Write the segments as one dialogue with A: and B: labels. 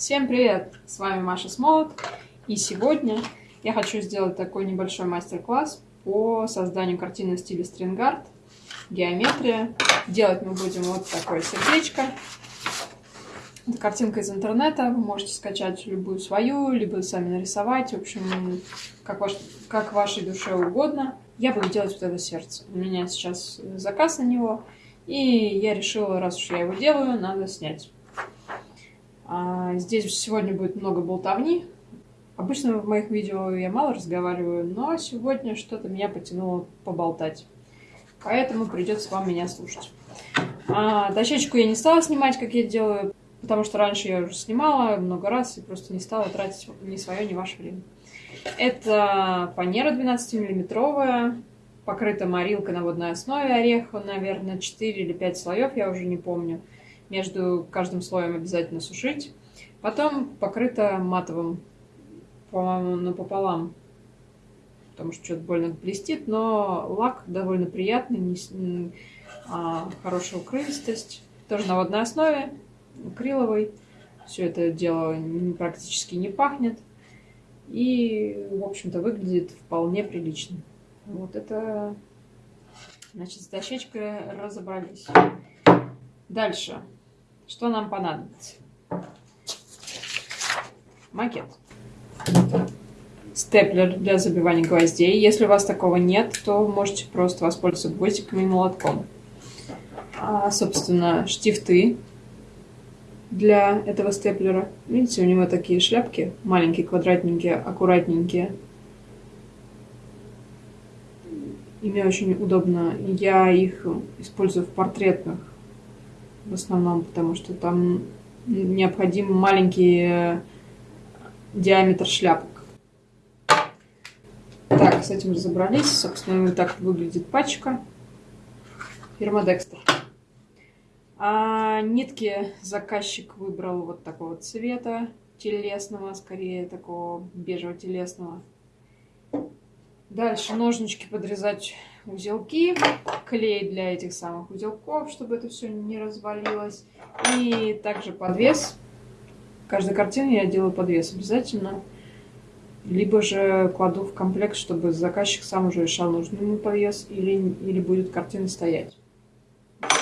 A: Всем привет! С вами Маша Смолот. И сегодня я хочу сделать такой небольшой мастер-класс по созданию картины в стиле стрингард, геометрия. Делать мы будем вот такое сердечко. Это картинка из интернета. Вы можете скачать любую свою, либо сами нарисовать. В общем, как, ваш, как вашей душе угодно. Я буду делать вот это сердце. У меня сейчас заказ на него. И я решила, раз уж я его делаю, надо снять. А здесь сегодня будет много болтовни. Обычно в моих видео я мало разговариваю, но сегодня что-то меня потянуло поболтать. Поэтому придется вам меня слушать. А, дощечку я не стала снимать, как я делаю, потому что раньше я уже снимала много раз и просто не стала тратить ни свое, ни ваше время. Это фанера 12-миллиметровая, покрыта морилкой на водной основе ореха, наверное, 4 или 5 слоев, я уже не помню. Между каждым слоем обязательно сушить. Потом покрыта матовым, по-моему, напополам, потому что что-то больно блестит, но лак довольно приятный, не, а, хорошая укрывистость. Тоже на водной основе, акриловый. Все это дело практически не пахнет. И, в общем-то, выглядит вполне прилично. Вот это, значит, с дощечкой разобрались. Дальше. Что нам понадобится? Макет. Степлер для забивания гвоздей. Если у вас такого нет, то можете просто воспользоваться гвоздиками и молотком. А, собственно, штифты для этого степлера. Видите, у него такие шляпки, маленькие, квадратненькие, аккуратненькие. Ими очень удобно. Я их использую в портретных в основном, потому что там необходим маленький э, диаметр шляпок. Так, с этим разобрались. Собственно, вот так выглядит пачка. Фирма Dexter. А нитки заказчик выбрал вот такого цвета, телесного, скорее такого бежево-телесного. Дальше ножнички подрезать узелки, клей для этих самых узелков, чтобы это все не развалилось. И также подвес. Каждой картине я делаю подвес обязательно. Либо же кладу в комплект, чтобы заказчик сам уже решал, нужен ему подвес или, или будет картина стоять.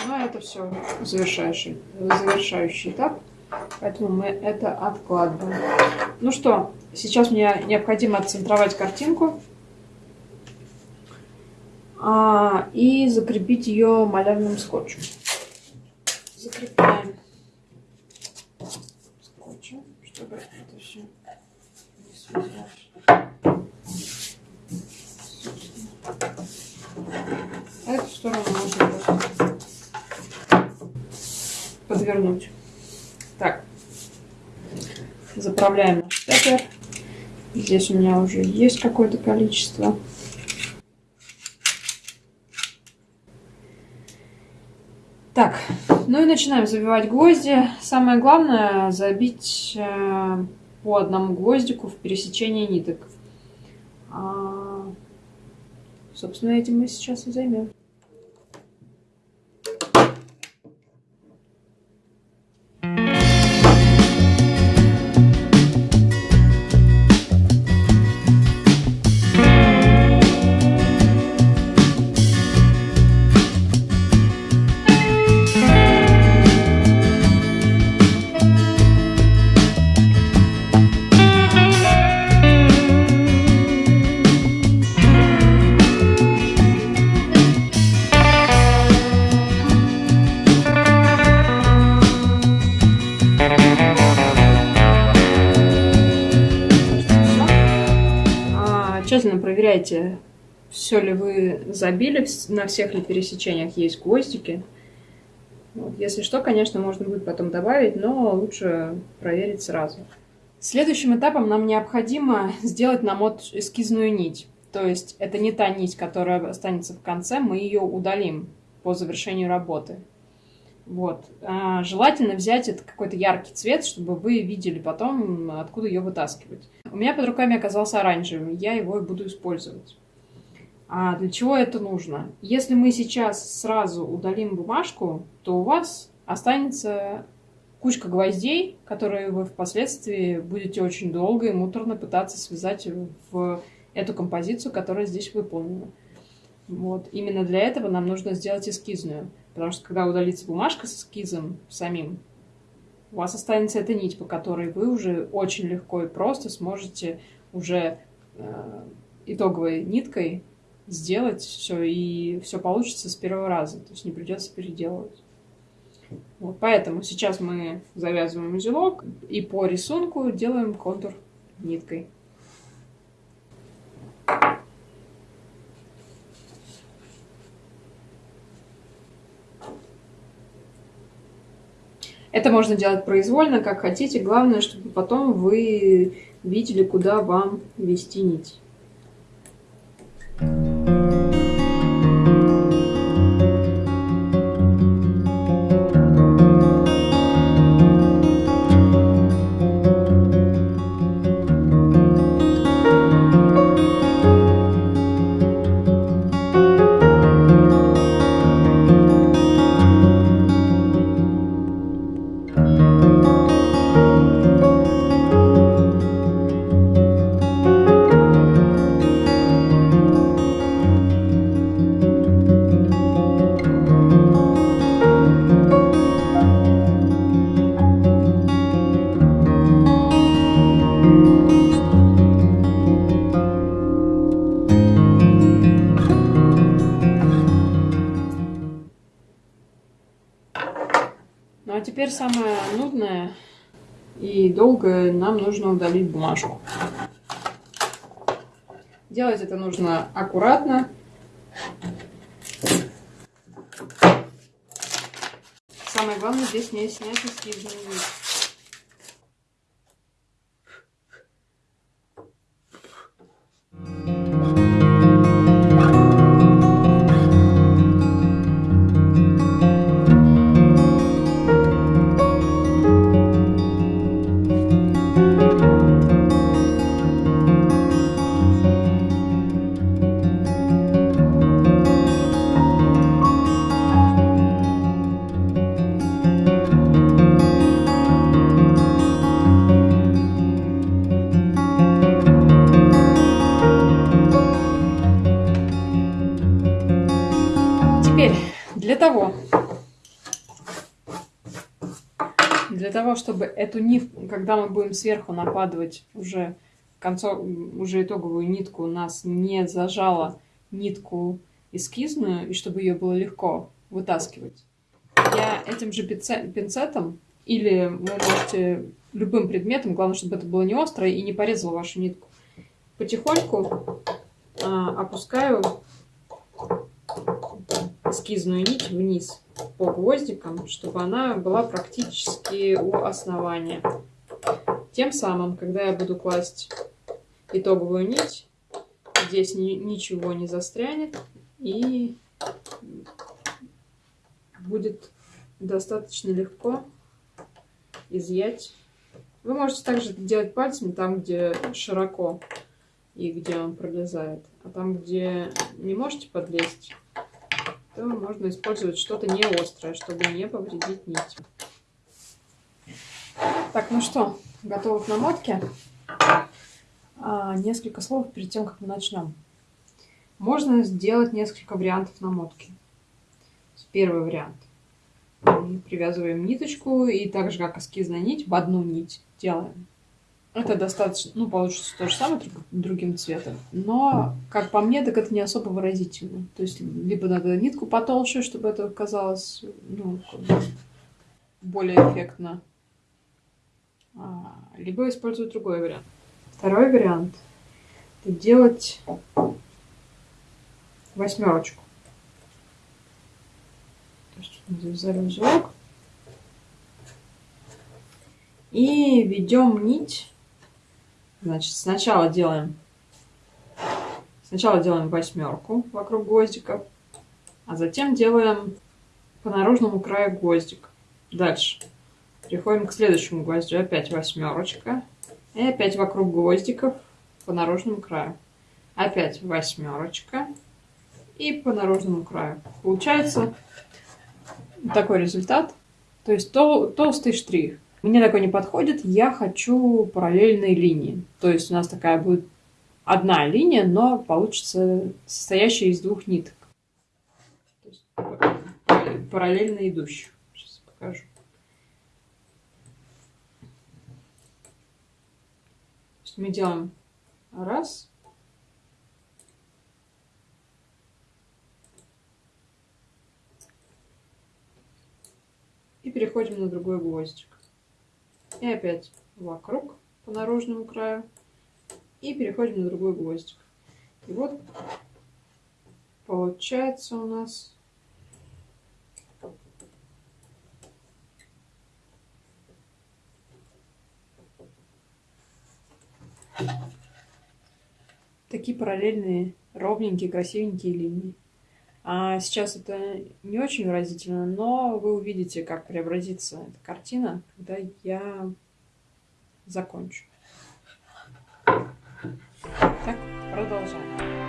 A: Ну, а это все завершающий, завершающий этап. Поэтому мы это откладываем. Ну что, сейчас мне необходимо отцентровать картинку а, и закрепить ее малярным скотчем. Закрепляем скотчем, чтобы это все не связалось. Эту сторону можно подвернуть. Так, заправляем наш степлер. Здесь у меня уже есть какое-то количество. Так, ну и начинаем забивать гвозди. Самое главное забить э, по одному гвоздику в пересечении ниток. А, собственно, этим мы сейчас и займем. Проверяйте, все ли вы забили, на всех ли пересечениях есть гвоздики. Вот. Если что, конечно, можно будет потом добавить, но лучше проверить сразу. Следующим этапом нам необходимо сделать намот эскизную нить. То есть это не та нить, которая останется в конце, мы ее удалим по завершению работы. Вот. А, желательно взять это какой-то яркий цвет, чтобы вы видели потом, откуда ее вытаскивать. У меня под руками оказался оранжевый, я его и буду использовать. А для чего это нужно? Если мы сейчас сразу удалим бумажку, то у вас останется кучка гвоздей, которые вы впоследствии будете очень долго и муторно пытаться связать в эту композицию, которая здесь выполнена. Вот. Именно для этого нам нужно сделать эскизную. Потому что когда удалится бумажка с эскизом самим, у вас останется эта нить, по которой вы уже очень легко и просто сможете уже э, итоговой ниткой сделать все, и все получится с первого раза. То есть не придется переделывать. Вот, поэтому сейчас мы завязываем узелок и по рисунку делаем контур ниткой. Это можно делать произвольно, как хотите. Главное, чтобы потом вы видели, куда вам вести нить. Нам нужно удалить бумажку. Делать это нужно аккуратно. Самое главное здесь не снять эскизный вид. Для того, чтобы эту нитку, когда мы будем сверху накладывать уже концов, уже итоговую нитку, у нас не зажала нитку эскизную, и чтобы ее было легко вытаскивать, я этим же пинцетом, или вы можете любым предметом, главное, чтобы это было не острое и не порезало вашу нитку, потихоньку а, опускаю эскизную нить вниз по гвоздикам, чтобы она была практически у основания. Тем самым, когда я буду класть итоговую нить, здесь ни, ничего не застрянет и будет достаточно легко изъять. Вы можете также делать пальцами там, где широко и где он пролезает. А там, где не можете подлезть, то можно использовать что-то не острое, чтобы не повредить нить. Так, ну что, готовы к намотке? А, несколько слов перед тем, как мы начнем. Можно сделать несколько вариантов намотки. Первый вариант. Мы привязываем ниточку и так же, как эскизная нить, в одну нить делаем. Это достаточно, ну, получится то же самое, только другим цветом. Но, как по мне, так это не особо выразительно. То есть, либо надо нитку потолще, чтобы это казалось, ну, более эффектно. А, либо использовать другой вариант. Второй вариант – это делать восьмерочку. То есть, завязали узелок. И ведем нить Значит, сначала делаем, сначала делаем восьмерку вокруг гвоздика, а затем делаем по наружному краю гвоздик. Дальше переходим к следующему гвоздю. Опять восьмерочка. И опять вокруг гвоздиков по наружному краю. Опять восьмерочка. И по наружному краю. Получается такой результат. То есть тол толстый штрих. Мне такой не подходит, я хочу параллельные линии. То есть у нас такая будет одна линия, но получится состоящая из двух ниток. параллельно идущих. Сейчас покажу. мы делаем раз. И переходим на другой гвоздик. И опять вокруг по наружному краю. И переходим на другой гвоздик. И вот получается у нас такие параллельные, ровненькие, красивенькие линии. А сейчас это не очень выразительно, но вы увидите, как преобразится эта картина, когда я закончу. Так, продолжаем.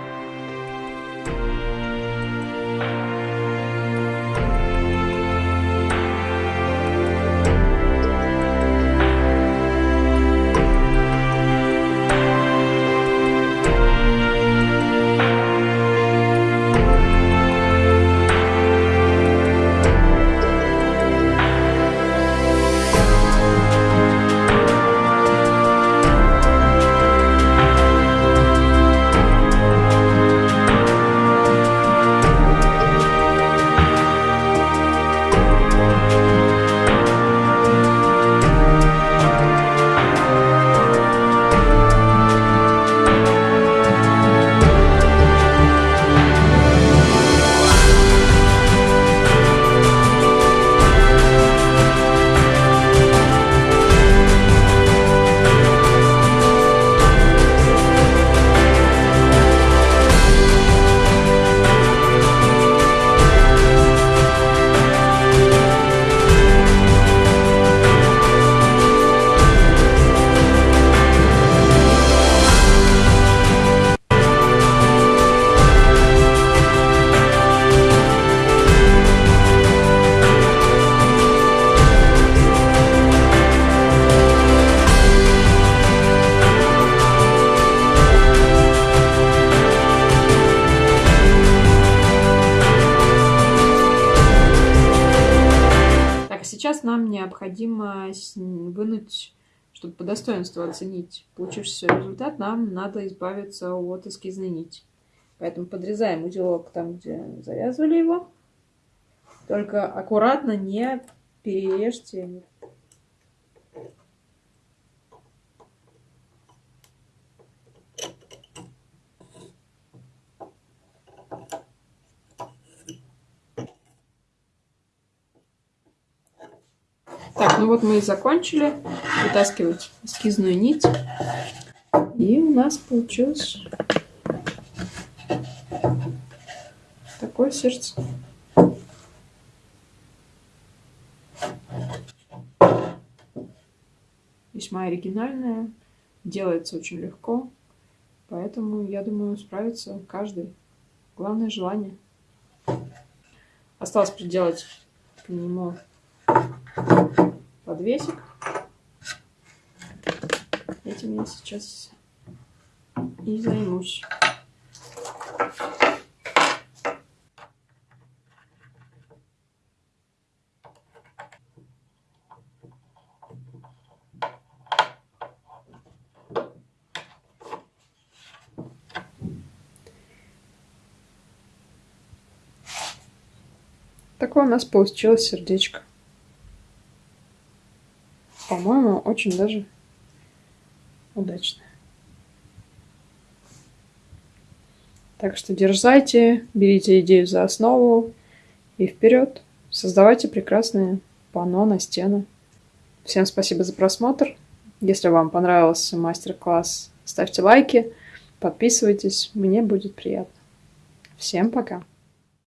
A: Вынуть, чтобы по достоинству оценить получившийся результат, нам надо избавиться от эскизной нити. Поэтому подрезаем узелок там, где завязывали его. Только аккуратно не перережьте Так, ну вот мы и закончили вытаскивать эскизную нить. И у нас получилось такое сердце. Весьма оригинальное, делается очень легко, поэтому, я думаю, справится каждый. Главное желание. Осталось приделать к нему подвесик. Этим я сейчас и займусь. Такое у нас получилось сердечко по-моему, очень даже удачно. Так что дерзайте, берите идею за основу и вперед. Создавайте прекрасные панно на стену. Всем спасибо за просмотр. Если вам понравился мастер-класс, ставьте лайки, подписывайтесь, мне будет приятно. Всем пока!